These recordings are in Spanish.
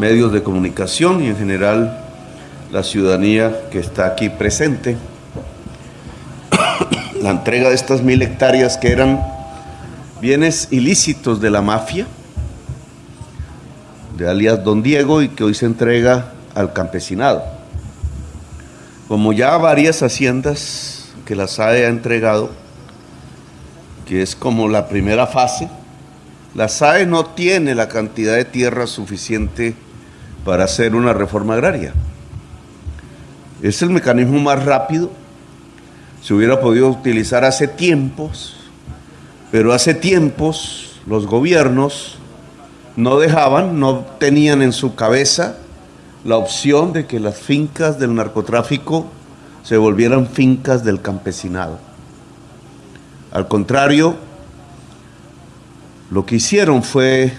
medios de comunicación y en general la ciudadanía que está aquí presente. La entrega de estas mil hectáreas que eran bienes ilícitos de la mafia, de alias Don Diego, y que hoy se entrega al campesinado. Como ya varias haciendas que la SAE ha entregado, que es como la primera fase, la SAE no tiene la cantidad de tierra suficiente para hacer una reforma agraria. Es el mecanismo más rápido. Se hubiera podido utilizar hace tiempos, pero hace tiempos los gobiernos no dejaban, no tenían en su cabeza la opción de que las fincas del narcotráfico se volvieran fincas del campesinado. Al contrario, lo que hicieron fue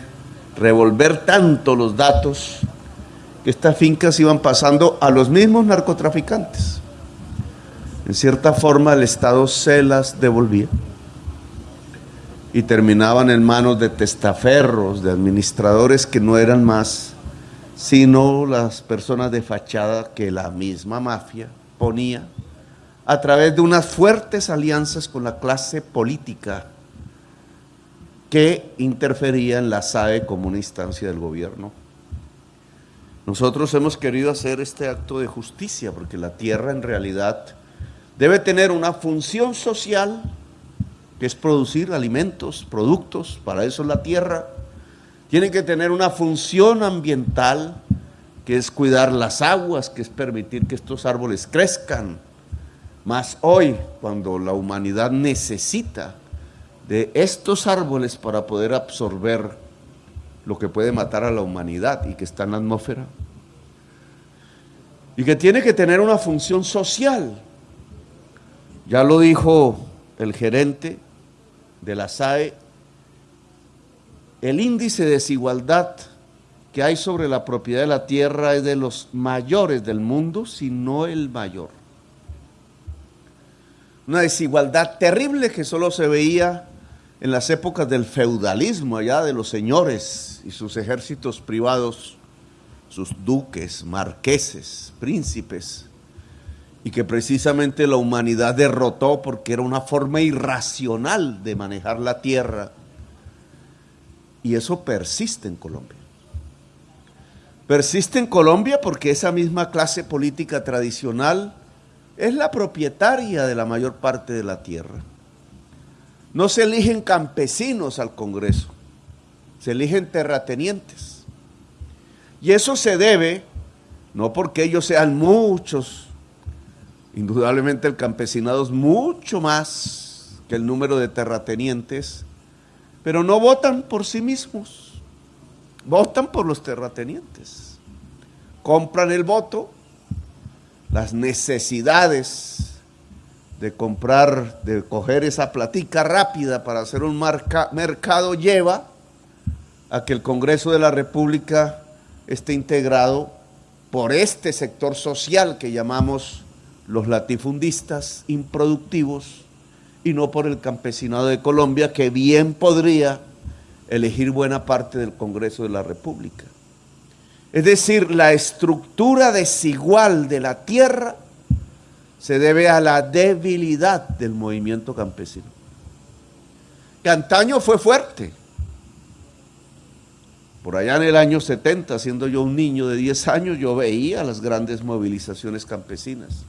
revolver tanto los datos que estas fincas iban pasando a los mismos narcotraficantes. En cierta forma el Estado se las devolvía y terminaban en manos de testaferros, de administradores que no eran más sino las personas de fachada que la misma mafia ponía a través de unas fuertes alianzas con la clase política que interfería en la SAE como una instancia del gobierno. Nosotros hemos querido hacer este acto de justicia porque la tierra en realidad debe tener una función social que es producir alimentos, productos, para eso es la tierra, tiene que tener una función ambiental, que es cuidar las aguas, que es permitir que estos árboles crezcan. Más hoy, cuando la humanidad necesita de estos árboles para poder absorber lo que puede matar a la humanidad y que está en la atmósfera. Y que tiene que tener una función social. Ya lo dijo el gerente de la SAE, el índice de desigualdad que hay sobre la propiedad de la tierra es de los mayores del mundo, si no el mayor. Una desigualdad terrible que solo se veía en las épocas del feudalismo, allá de los señores y sus ejércitos privados, sus duques, marqueses, príncipes, y que precisamente la humanidad derrotó porque era una forma irracional de manejar la tierra y eso persiste en Colombia. Persiste en Colombia porque esa misma clase política tradicional es la propietaria de la mayor parte de la tierra. No se eligen campesinos al Congreso, se eligen terratenientes. Y eso se debe, no porque ellos sean muchos, indudablemente el campesinado es mucho más que el número de terratenientes, pero no votan por sí mismos, votan por los terratenientes. Compran el voto, las necesidades de comprar, de coger esa platica rápida para hacer un mercado lleva a que el Congreso de la República esté integrado por este sector social que llamamos los latifundistas improductivos, y no por el campesinado de Colombia, que bien podría elegir buena parte del Congreso de la República. Es decir, la estructura desigual de la tierra se debe a la debilidad del movimiento campesino. Que antaño fue fuerte. Por allá en el año 70, siendo yo un niño de 10 años, yo veía las grandes movilizaciones campesinas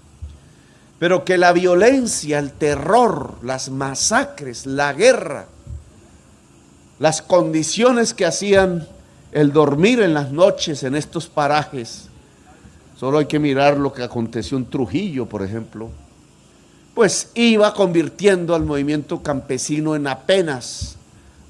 pero que la violencia, el terror, las masacres, la guerra, las condiciones que hacían el dormir en las noches en estos parajes, solo hay que mirar lo que aconteció en Trujillo, por ejemplo, pues iba convirtiendo al movimiento campesino en apenas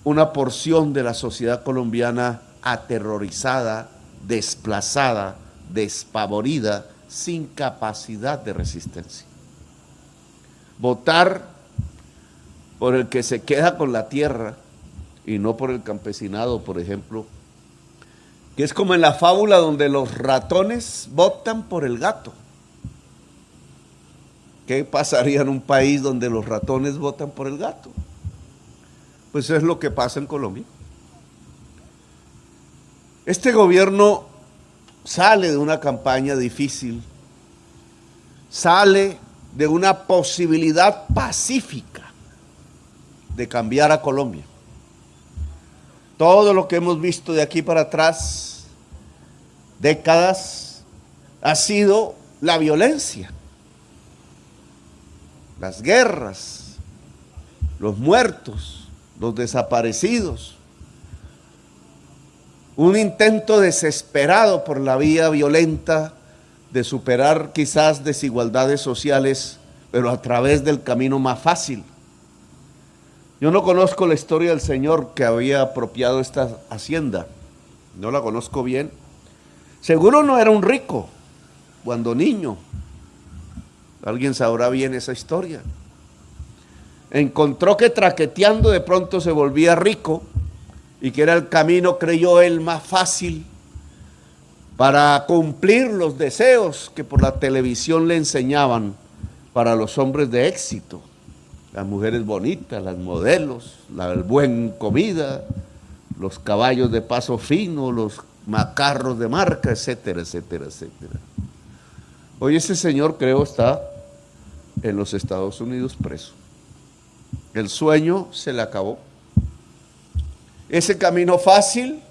una porción de la sociedad colombiana aterrorizada, desplazada, despavorida, sin capacidad de resistencia. Votar por el que se queda con la tierra y no por el campesinado, por ejemplo, que es como en la fábula donde los ratones votan por el gato. ¿Qué pasaría en un país donde los ratones votan por el gato? Pues es lo que pasa en Colombia. Este gobierno sale de una campaña difícil, sale de una posibilidad pacífica de cambiar a Colombia. Todo lo que hemos visto de aquí para atrás, décadas, ha sido la violencia, las guerras, los muertos, los desaparecidos, un intento desesperado por la vía violenta de superar quizás desigualdades sociales, pero a través del camino más fácil. Yo no conozco la historia del señor que había apropiado esta hacienda, no la conozco bien. Seguro no era un rico cuando niño. Alguien sabrá bien esa historia. Encontró que traqueteando de pronto se volvía rico y que era el camino, creyó él, más fácil para cumplir los deseos que por la televisión le enseñaban para los hombres de éxito, las mujeres bonitas, las modelos, la buena comida, los caballos de paso fino, los macarros de marca, etcétera, etcétera, etcétera. Hoy ese señor creo está en los Estados Unidos preso. El sueño se le acabó. Ese camino fácil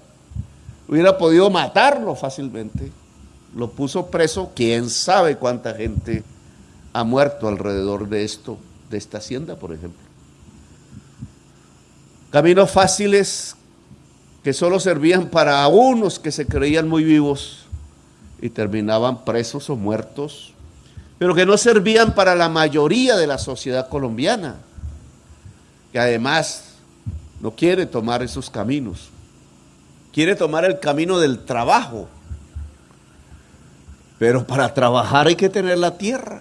hubiera podido matarlo fácilmente. Lo puso preso, quién sabe cuánta gente ha muerto alrededor de esto, de esta hacienda, por ejemplo. Caminos fáciles que solo servían para unos que se creían muy vivos y terminaban presos o muertos, pero que no servían para la mayoría de la sociedad colombiana, que además no quiere tomar esos caminos quiere tomar el camino del trabajo. Pero para trabajar hay que tener la tierra.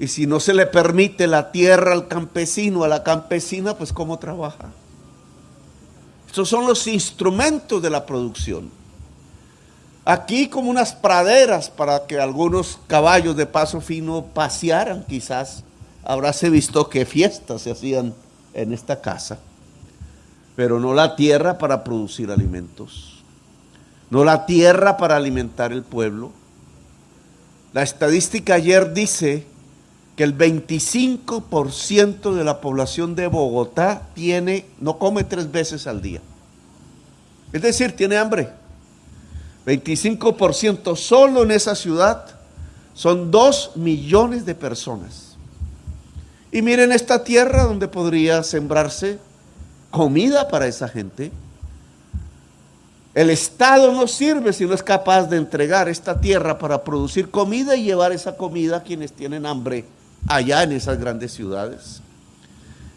Y si no se le permite la tierra al campesino, a la campesina, pues ¿cómo trabaja? Estos son los instrumentos de la producción. Aquí como unas praderas para que algunos caballos de paso fino pasearan quizás. Habráse visto que fiestas se hacían en esta casa pero no la tierra para producir alimentos, no la tierra para alimentar el pueblo. La estadística ayer dice que el 25% de la población de Bogotá tiene, no come tres veces al día. Es decir, tiene hambre. 25% solo en esa ciudad son 2 millones de personas. Y miren esta tierra donde podría sembrarse comida para esa gente. El Estado no sirve si no es capaz de entregar esta tierra para producir comida y llevar esa comida a quienes tienen hambre allá en esas grandes ciudades.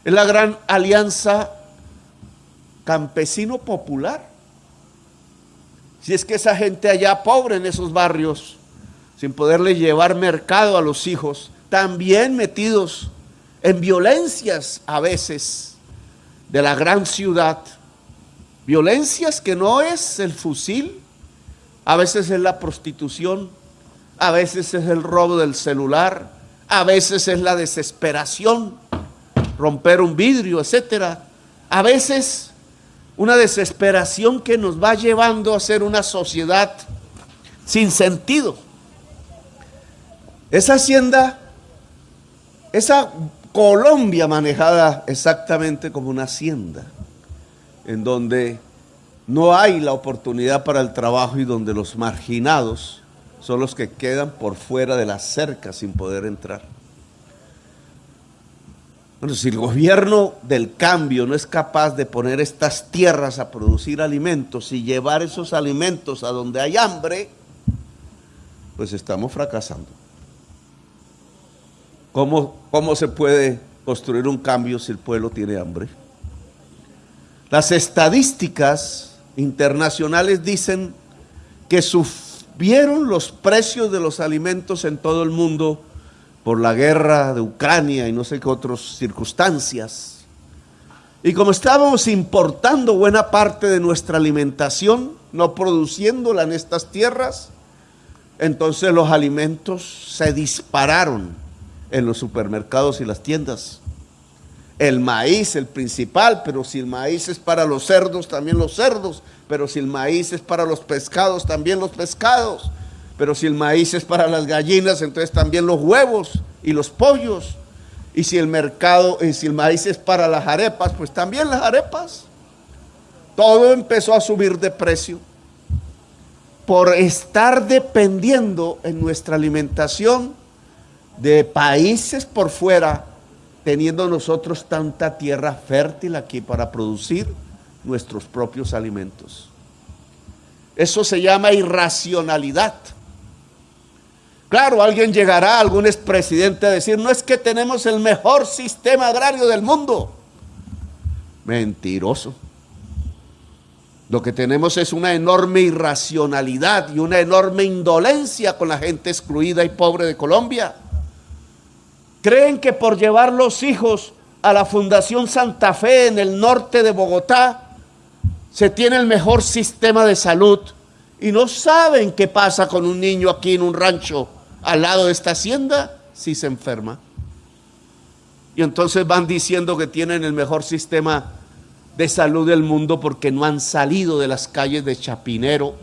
Es la gran alianza campesino popular. Si es que esa gente allá pobre en esos barrios, sin poderle llevar mercado a los hijos, también metidos en violencias a veces, de la gran ciudad. Violencias que no es el fusil, a veces es la prostitución, a veces es el robo del celular, a veces es la desesperación, romper un vidrio, etcétera. A veces una desesperación que nos va llevando a ser una sociedad sin sentido. Esa hacienda, esa Colombia manejada exactamente como una hacienda, en donde no hay la oportunidad para el trabajo y donde los marginados son los que quedan por fuera de la cerca sin poder entrar. Bueno, si el gobierno del cambio no es capaz de poner estas tierras a producir alimentos y llevar esos alimentos a donde hay hambre, pues estamos fracasando. ¿Cómo, ¿Cómo se puede construir un cambio si el pueblo tiene hambre? Las estadísticas internacionales dicen que subieron los precios de los alimentos en todo el mundo por la guerra de Ucrania y no sé qué otras circunstancias. Y como estábamos importando buena parte de nuestra alimentación, no produciéndola en estas tierras, entonces los alimentos se dispararon en los supermercados y las tiendas. El maíz, el principal, pero si el maíz es para los cerdos, también los cerdos, pero si el maíz es para los pescados, también los pescados, pero si el maíz es para las gallinas, entonces también los huevos y los pollos, y si el mercado, y si el maíz es para las arepas, pues también las arepas. Todo empezó a subir de precio por estar dependiendo en nuestra alimentación de países por fuera teniendo nosotros tanta tierra fértil aquí para producir nuestros propios alimentos. Eso se llama irracionalidad. Claro, alguien llegará, algún expresidente a decir, no es que tenemos el mejor sistema agrario del mundo. Mentiroso. Lo que tenemos es una enorme irracionalidad y una enorme indolencia con la gente excluida y pobre de Colombia. Creen que por llevar los hijos a la Fundación Santa Fe en el norte de Bogotá se tiene el mejor sistema de salud y no saben qué pasa con un niño aquí en un rancho al lado de esta hacienda si se enferma. Y entonces van diciendo que tienen el mejor sistema de salud del mundo porque no han salido de las calles de Chapinero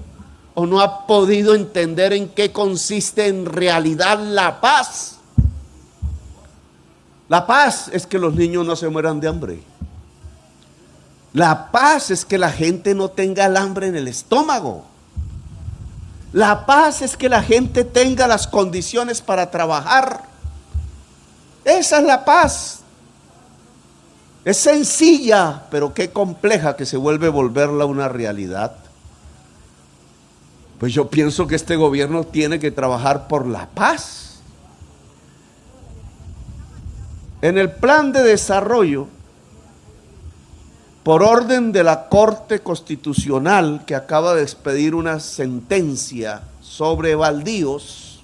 o no ha podido entender en qué consiste en realidad la paz la paz es que los niños no se mueran de hambre. La paz es que la gente no tenga el hambre en el estómago. La paz es que la gente tenga las condiciones para trabajar. Esa es la paz. Es sencilla, pero qué compleja que se vuelve volverla una realidad. Pues yo pienso que este gobierno tiene que trabajar por la paz. En el plan de desarrollo, por orden de la Corte Constitucional que acaba de expedir una sentencia sobre baldíos,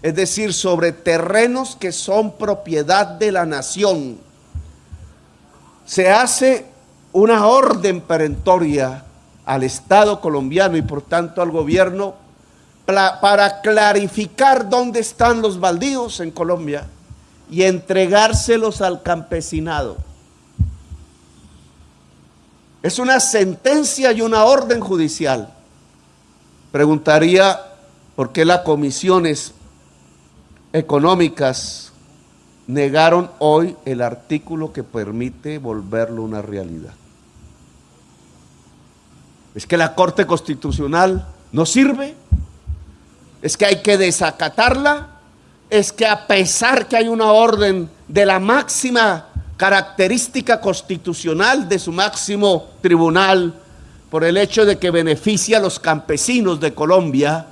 es decir, sobre terrenos que son propiedad de la nación, se hace una orden perentoria al Estado colombiano y por tanto al gobierno para clarificar dónde están los baldíos en Colombia y entregárselos al campesinado. Es una sentencia y una orden judicial. Preguntaría por qué las comisiones económicas negaron hoy el artículo que permite volverlo una realidad. Es que la Corte Constitucional no sirve, es que hay que desacatarla es que a pesar que hay una orden de la máxima característica constitucional de su máximo tribunal, por el hecho de que beneficia a los campesinos de Colombia,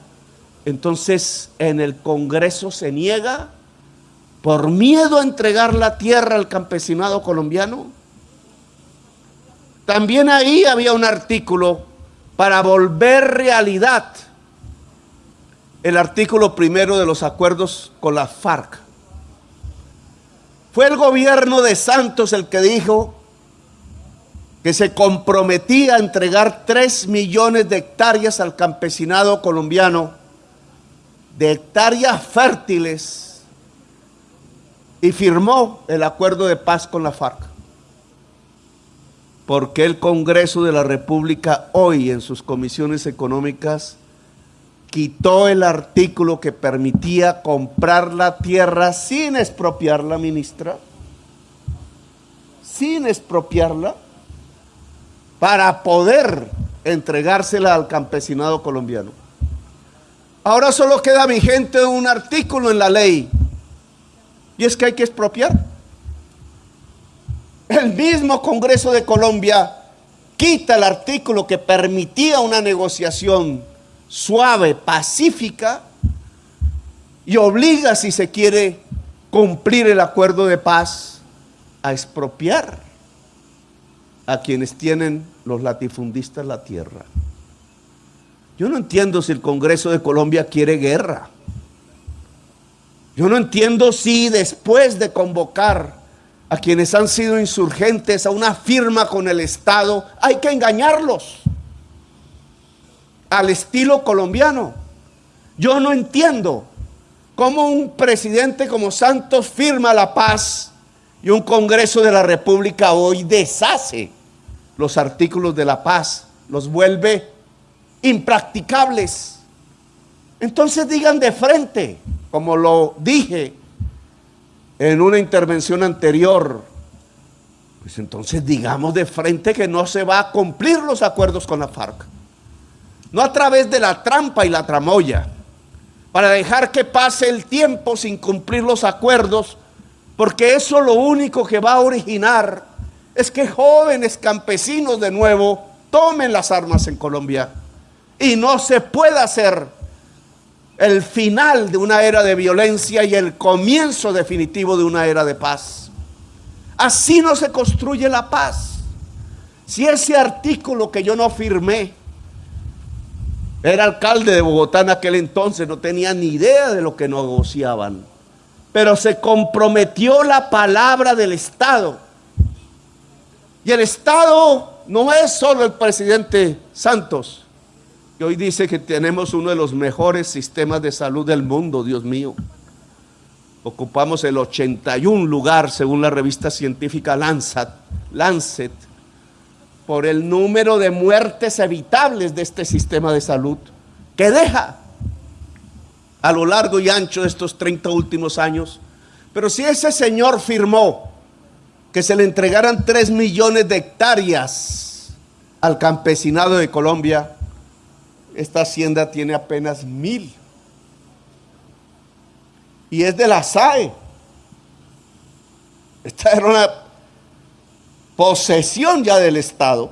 entonces en el Congreso se niega por miedo a entregar la tierra al campesinado colombiano. También ahí había un artículo para volver realidad el artículo primero de los acuerdos con la FARC. Fue el gobierno de Santos el que dijo que se comprometía a entregar 3 millones de hectáreas al campesinado colombiano, de hectáreas fértiles, y firmó el acuerdo de paz con la FARC. Porque el Congreso de la República hoy en sus comisiones económicas quitó el artículo que permitía comprar la tierra sin expropiarla, ministra, sin expropiarla, para poder entregársela al campesinado colombiano. Ahora solo queda vigente un artículo en la ley, y es que hay que expropiar. El mismo Congreso de Colombia quita el artículo que permitía una negociación suave, pacífica, y obliga, si se quiere cumplir el acuerdo de paz, a expropiar a quienes tienen los latifundistas la tierra. Yo no entiendo si el Congreso de Colombia quiere guerra. Yo no entiendo si después de convocar a quienes han sido insurgentes a una firma con el Estado, hay que engañarlos al estilo colombiano. Yo no entiendo cómo un presidente como Santos firma la paz Y un Congreso de la República hoy deshace los artículos de la paz, los vuelve impracticables. Entonces digan de frente, como lo dije en una intervención anterior, pues entonces digamos de frente que no se va a cumplir los acuerdos con la FARC. No a través de la trampa y la tramoya, para dejar que pase el tiempo sin cumplir los acuerdos, porque eso lo único que va a originar es que jóvenes campesinos de nuevo tomen las armas en Colombia y no se pueda hacer el final de una era de violencia y el comienzo definitivo de una era de paz. Así no se construye la paz. Si ese artículo que yo no firmé, era alcalde de Bogotá en aquel entonces, no tenía ni idea de lo que negociaban, pero se comprometió la palabra del Estado. Y el Estado no es solo el presidente Santos, que hoy dice que tenemos uno de los mejores sistemas de salud del mundo, Dios mío. Ocupamos el 81 lugar según la revista científica Lancet, Lancet por el número de muertes evitables de este sistema de salud que deja a lo largo y ancho de estos 30 últimos años. Pero si ese señor firmó que se le entregaran 3 millones de hectáreas al campesinado de Colombia, esta hacienda tiene apenas mil. Y es de la SAE. Esta era una posesión ya del Estado.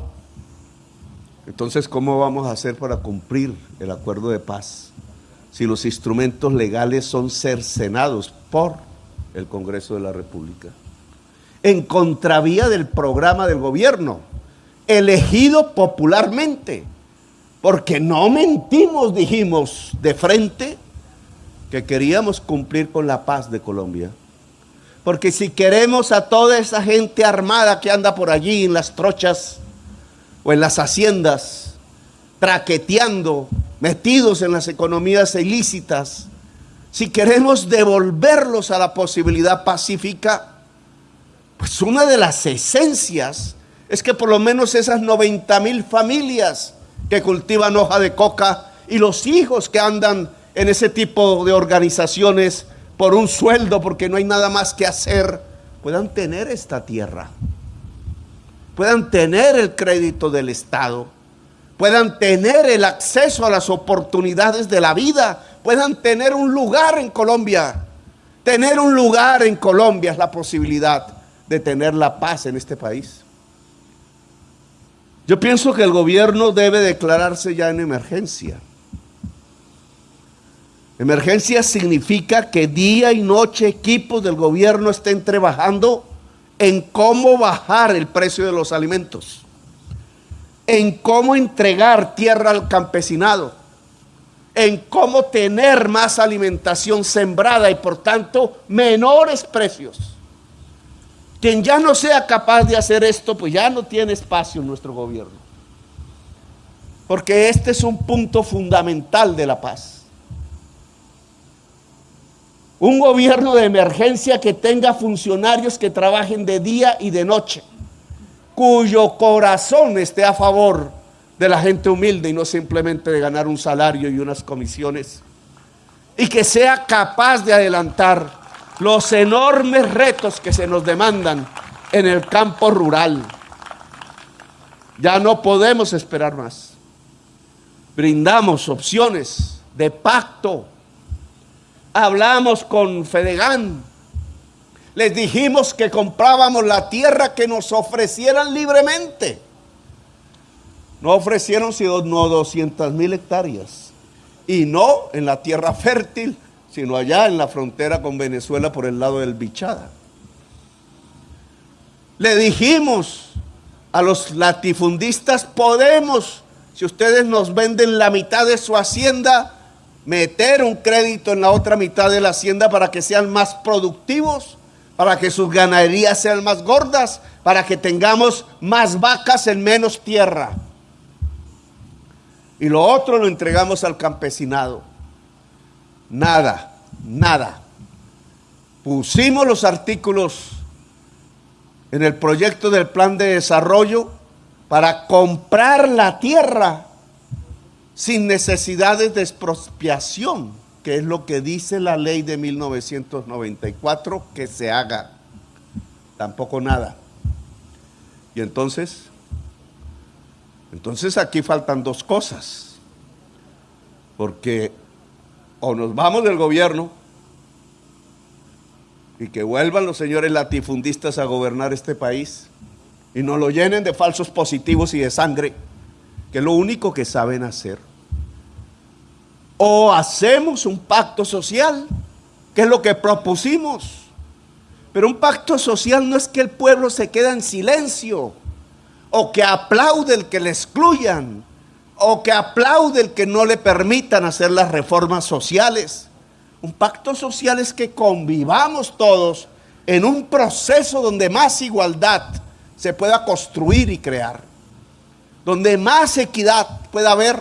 Entonces, ¿cómo vamos a hacer para cumplir el acuerdo de paz si los instrumentos legales son cercenados por el Congreso de la República? En contravía del programa del gobierno, elegido popularmente porque no mentimos, dijimos de frente, que queríamos cumplir con la paz de Colombia. Porque si queremos a toda esa gente armada que anda por allí en las trochas o en las haciendas, traqueteando, metidos en las economías ilícitas, si queremos devolverlos a la posibilidad pacífica, pues una de las esencias es que por lo menos esas 90 mil familias que cultivan hoja de coca y los hijos que andan en ese tipo de organizaciones por un sueldo porque no hay nada más que hacer, puedan tener esta tierra, puedan tener el crédito del Estado, puedan tener el acceso a las oportunidades de la vida, puedan tener un lugar en Colombia. Tener un lugar en Colombia es la posibilidad de tener la paz en este país. Yo pienso que el gobierno debe declararse ya en emergencia. Emergencia significa que día y noche equipos del gobierno estén trabajando en cómo bajar el precio de los alimentos, en cómo entregar tierra al campesinado, en cómo tener más alimentación sembrada y por tanto menores precios. Quien ya no sea capaz de hacer esto, pues ya no tiene espacio en nuestro gobierno. Porque este es un punto fundamental de la paz. Un gobierno de emergencia que tenga funcionarios que trabajen de día y de noche, cuyo corazón esté a favor de la gente humilde y no simplemente de ganar un salario y unas comisiones. Y que sea capaz de adelantar los enormes retos que se nos demandan en el campo rural. Ya no podemos esperar más. Brindamos opciones de pacto. Hablamos con Fedegan. Les dijimos que comprábamos la tierra que nos ofrecieran libremente. No ofrecieron sino 200 mil hectáreas. Y no en la tierra fértil sino allá en la frontera con Venezuela por el lado del Bichada. Le dijimos a los latifundistas, podemos, si ustedes nos venden la mitad de su hacienda, meter un crédito en la otra mitad de la hacienda para que sean más productivos, para que sus ganaderías sean más gordas, para que tengamos más vacas en menos tierra. Y lo otro lo entregamos al campesinado. Nada, nada. Pusimos los artículos en el proyecto del plan de desarrollo para comprar la tierra sin necesidades de expropiación, que es lo que dice la ley de 1994 que se haga. Tampoco nada. Y entonces, entonces aquí faltan dos cosas. Porque o nos vamos del gobierno y que vuelvan los señores latifundistas a gobernar este país y nos lo llenen de falsos positivos y de sangre, que es lo único que saben hacer. O hacemos un pacto social, que es lo que propusimos. Pero un pacto social no es que el pueblo se quede en silencio, o que aplaude el que le excluyan, o que aplaude el que no le permitan hacer las reformas sociales. Un pacto social es que convivamos todos en un proceso donde más igualdad se pueda construir y crear, donde más equidad pueda haber,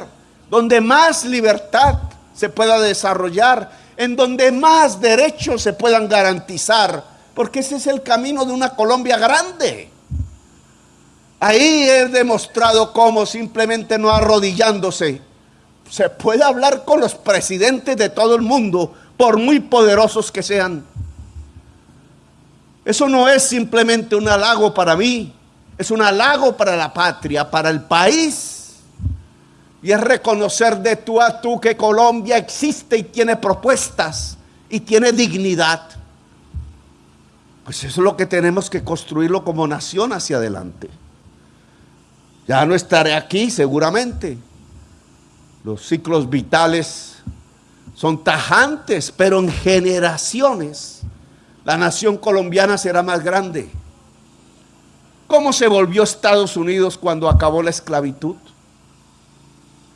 donde más libertad se pueda desarrollar, en donde más derechos se puedan garantizar, porque ese es el camino de una Colombia grande. Ahí he demostrado cómo simplemente no arrodillándose se puede hablar con los presidentes de todo el mundo, por muy poderosos que sean. Eso no es simplemente un halago para mí, es un halago para la patria, para el país. Y es reconocer de tú a tú que Colombia existe y tiene propuestas y tiene dignidad. Pues eso es lo que tenemos que construirlo como nación hacia adelante. Ya no estaré aquí seguramente. Los ciclos vitales son tajantes, pero en generaciones la nación colombiana será más grande. ¿Cómo se volvió Estados Unidos cuando acabó la esclavitud?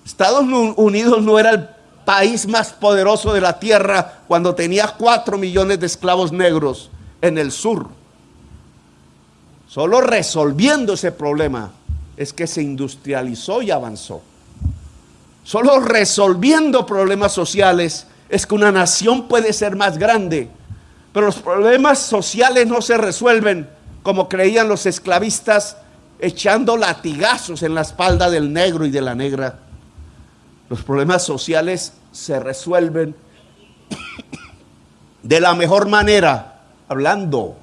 Estados Unidos no era el país más poderoso de la tierra cuando tenía cuatro millones de esclavos negros en el sur. Solo resolviendo ese problema es que se industrializó y avanzó. Solo resolviendo problemas sociales es que una nación puede ser más grande pero los problemas sociales no se resuelven como creían los esclavistas echando latigazos en la espalda del negro y de la negra. Los problemas sociales se resuelven de la mejor manera, hablando,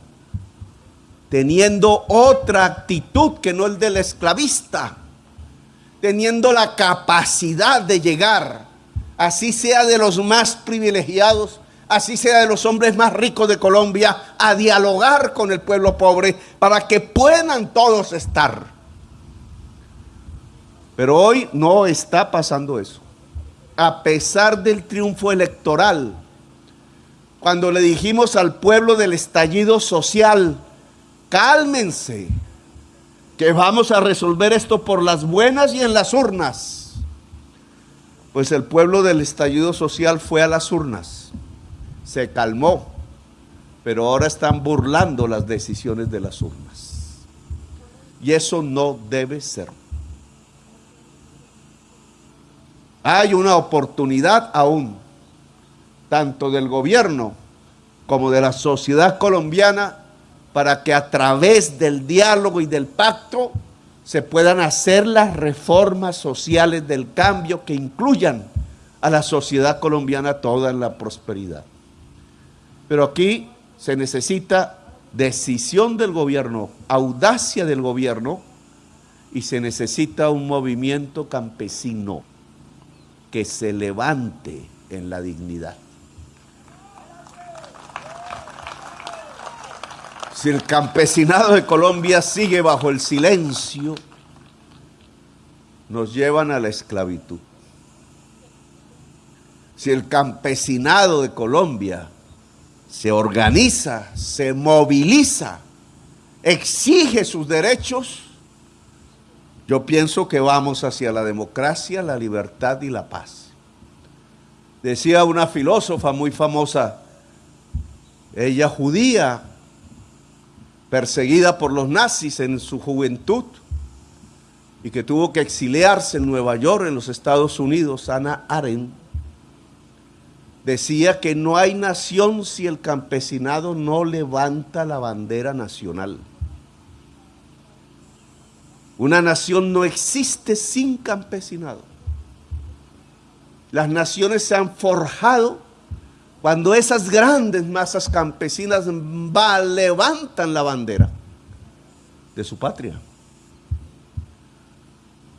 teniendo otra actitud que no el del esclavista, teniendo la capacidad de llegar, así sea de los más privilegiados, así sea de los hombres más ricos de Colombia, a dialogar con el pueblo pobre para que puedan todos estar. Pero hoy no está pasando eso. A pesar del triunfo electoral, cuando le dijimos al pueblo del estallido social, cálmense, que vamos a resolver esto por las buenas y en las urnas. Pues el pueblo del estallido social fue a las urnas se calmó, pero ahora están burlando las decisiones de las urnas. Y eso no debe ser. Hay una oportunidad aún, tanto del gobierno como de la sociedad colombiana, para que a través del diálogo y del pacto se puedan hacer las reformas sociales del cambio que incluyan a la sociedad colombiana toda en la prosperidad. Pero aquí se necesita decisión del gobierno, audacia del gobierno y se necesita un movimiento campesino que se levante en la dignidad. Si el campesinado de Colombia sigue bajo el silencio, nos llevan a la esclavitud. Si el campesinado de Colombia se organiza, se moviliza, exige sus derechos, yo pienso que vamos hacia la democracia, la libertad y la paz. Decía una filósofa muy famosa, ella judía, perseguida por los nazis en su juventud y que tuvo que exiliarse en Nueva York, en los Estados Unidos, Ana Arendt, decía que no hay nación si el campesinado no levanta la bandera nacional. Una nación no existe sin campesinado. Las naciones se han forjado cuando esas grandes masas campesinas levantan la bandera de su patria.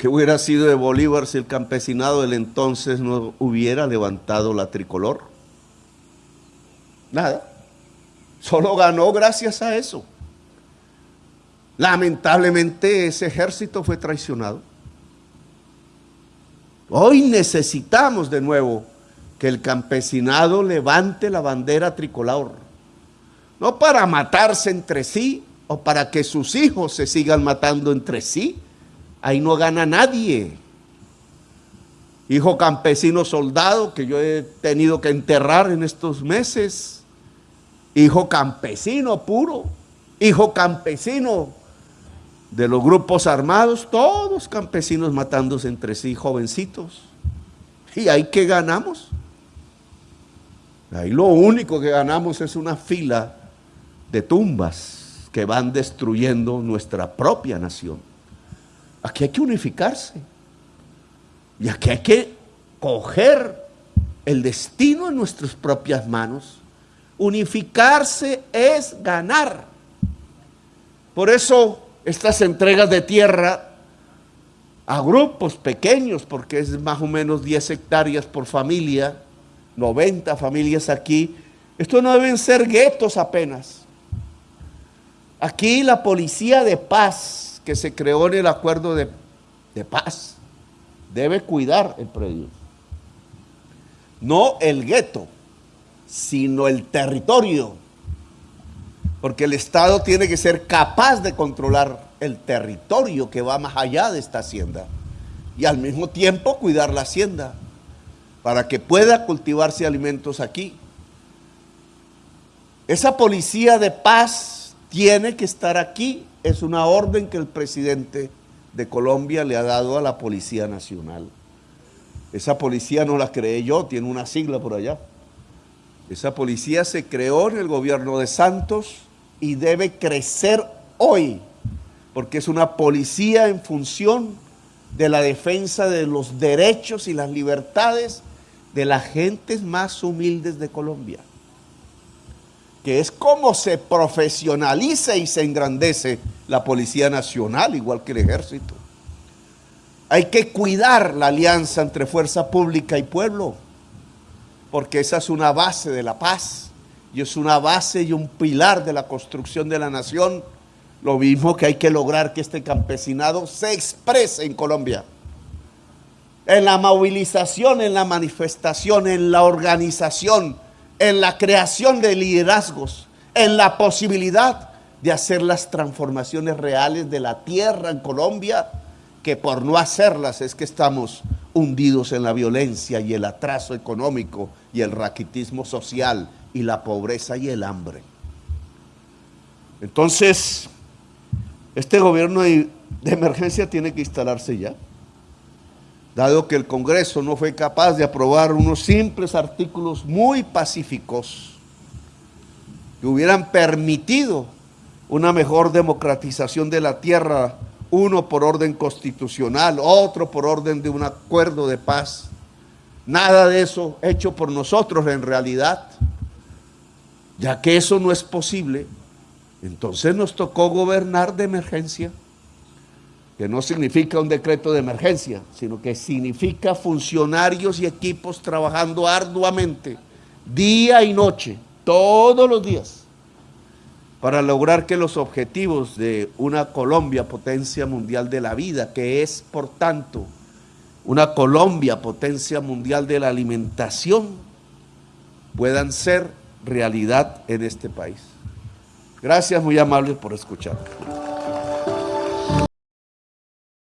¿Qué hubiera sido de Bolívar si el campesinado del entonces no hubiera levantado la tricolor? Nada. Solo ganó gracias a eso. Lamentablemente ese ejército fue traicionado. Hoy necesitamos de nuevo que el campesinado levante la bandera tricolor. No para matarse entre sí o para que sus hijos se sigan matando entre sí. Ahí no gana nadie. Hijo campesino soldado que yo he tenido que enterrar en estos meses. Hijo campesino puro. Hijo campesino de los grupos armados, todos campesinos matándose entre sí, jovencitos. ¿Y ahí qué ganamos? Ahí lo único que ganamos es una fila de tumbas que van destruyendo nuestra propia nación. Aquí hay que unificarse. Y aquí hay que coger el destino en nuestras propias manos. Unificarse es ganar. Por eso estas entregas de tierra a grupos pequeños, porque es más o menos 10 hectáreas por familia, 90 familias aquí, esto no deben ser guetos apenas. Aquí la policía de paz que se creó en el acuerdo de, paz debe cuidar el predio. No el gueto, sino el territorio porque el Estado tiene que ser capaz de controlar el territorio que va más allá de esta hacienda y al mismo tiempo cuidar la hacienda para que pueda cultivarse alimentos aquí. Esa policía de paz tiene que estar aquí. Es una orden que el presidente de Colombia le ha dado a la Policía Nacional. Esa policía no la creé yo, tiene una sigla por allá. Esa policía se creó en el gobierno de Santos y debe crecer hoy, porque es una policía en función de la defensa de los derechos y las libertades de las gentes más humildes de Colombia, que es como se profesionaliza y se engrandece la Policía Nacional, igual que el Ejército. Hay que cuidar la alianza entre fuerza pública y pueblo, porque esa es una base de la paz y es una base y un pilar de la construcción de la nación. Lo mismo que hay que lograr que este campesinado se exprese en Colombia. En la movilización, en la manifestación, en la organización, en la creación de liderazgos, en la posibilidad de hacer las transformaciones reales de la tierra en Colombia, que por no hacerlas es que estamos hundidos en la violencia y el atraso económico y el raquitismo social y la pobreza y el hambre. Entonces, este gobierno de, emergencia tiene que instalarse ya, dado que el Congreso no fue capaz de aprobar unos simples artículos muy pacíficos que hubieran permitido una mejor democratización de la tierra, uno por orden constitucional, otro por orden de un acuerdo de paz. Nada de eso hecho por nosotros en realidad. Ya que eso no es posible, entonces nos tocó gobernar de emergencia, que no significa un decreto de emergencia, sino que significa funcionarios y equipos trabajando arduamente, día y noche, todos los días, para lograr que los objetivos de una Colombia potencia mundial de la vida, que es por tanto una Colombia potencia mundial de la alimentación, puedan ser realidad en este país. Gracias, muy amables por escuchar.